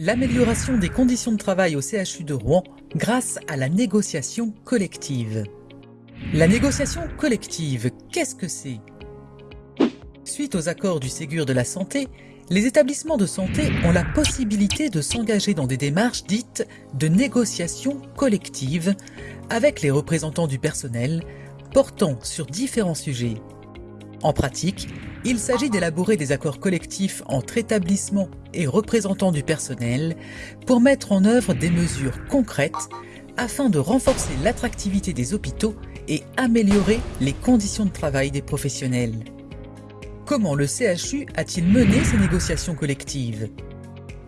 L'amélioration des conditions de travail au CHU de Rouen grâce à la négociation collective. La négociation collective, qu'est-ce que c'est? Suite aux accords du Ségur de la Santé, les établissements de santé ont la possibilité de s'engager dans des démarches dites de négociation collective avec les représentants du personnel portant sur différents sujets. En pratique, il s'agit d'élaborer des accords collectifs entre établissements et représentants du personnel pour mettre en œuvre des mesures concrètes afin de renforcer l'attractivité des hôpitaux et améliorer les conditions de travail des professionnels. Comment le CHU a-t-il mené ces négociations collectives?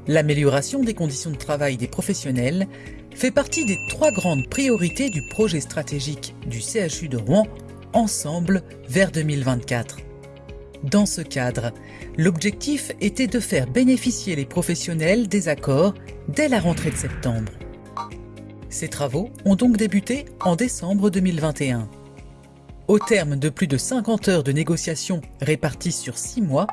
L'amélioration des conditions de travail des professionnels fait partie des trois grandes priorités du projet stratégique du CHU de Rouen Ensemble vers 2024. Dans ce cadre, l'objectif était de faire bénéficier les professionnels des accords dès la rentrée de septembre. Ces travaux ont donc débuté en décembre 2021. Au terme de plus de 50 heures de négociations réparties sur 6 mois,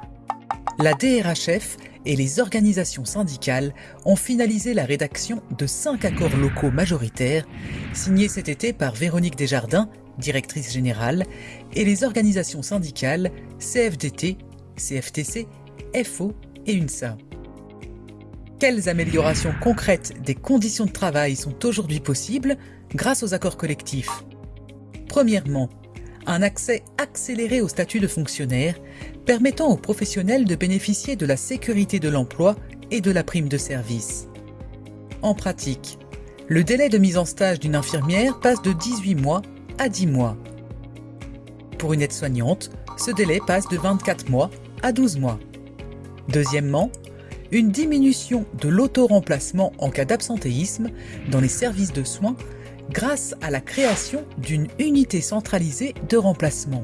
la DRHF et les organisations syndicales ont finalisé la rédaction de 5 accords locaux majoritaires signés cet été par Véronique Desjardins directrice générale, et les organisations syndicales CFDT, CFTC, FO et UNSA. Quelles améliorations concrètes des conditions de travail sont aujourd'hui possibles grâce aux accords collectifs? Premièrement, un accès accéléré au statut de fonctionnaire permettant aux professionnels de bénéficier de la sécurité de l'emploi et de la prime de service. En pratique, le délai de mise en stage d'une infirmière passe de 18 mois à 10 mois. Pour une aide-soignante, ce délai passe de 24 mois à 12 mois. Deuxièmement, une diminution de l'auto-remplacement en cas d'absentéisme dans les services de soins grâce à la création d'une unité centralisée de remplacement.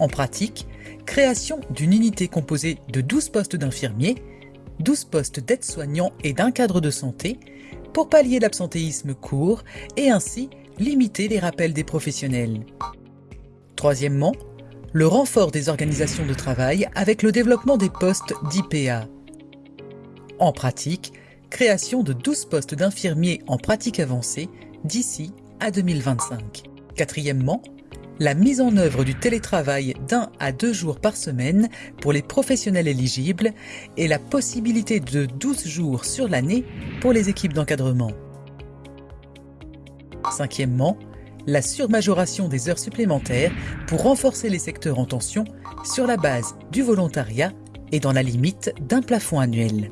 En pratique, création d'une unité composée de 12 postes d'infirmiers, 12 postes d'aides-soignants et d'un cadre de santé pour pallier l'absentéisme court et ainsi limiter les rappels des professionnels. Troisièmement, le renfort des organisations de travail avec le développement des postes d'IPA. En pratique, création de 12 postes d'infirmiers en pratique avancée d'ici à 2025. Quatrièmement, la mise en œuvre du télétravail d'un à deux jours par semaine pour les professionnels éligibles et la possibilité de 12 jours sur l'année pour les équipes d'encadrement. Cinquièmement, la surmajoration des heures supplémentaires pour renforcer les secteurs en tension sur la base du volontariat et dans la limite d'un plafond annuel.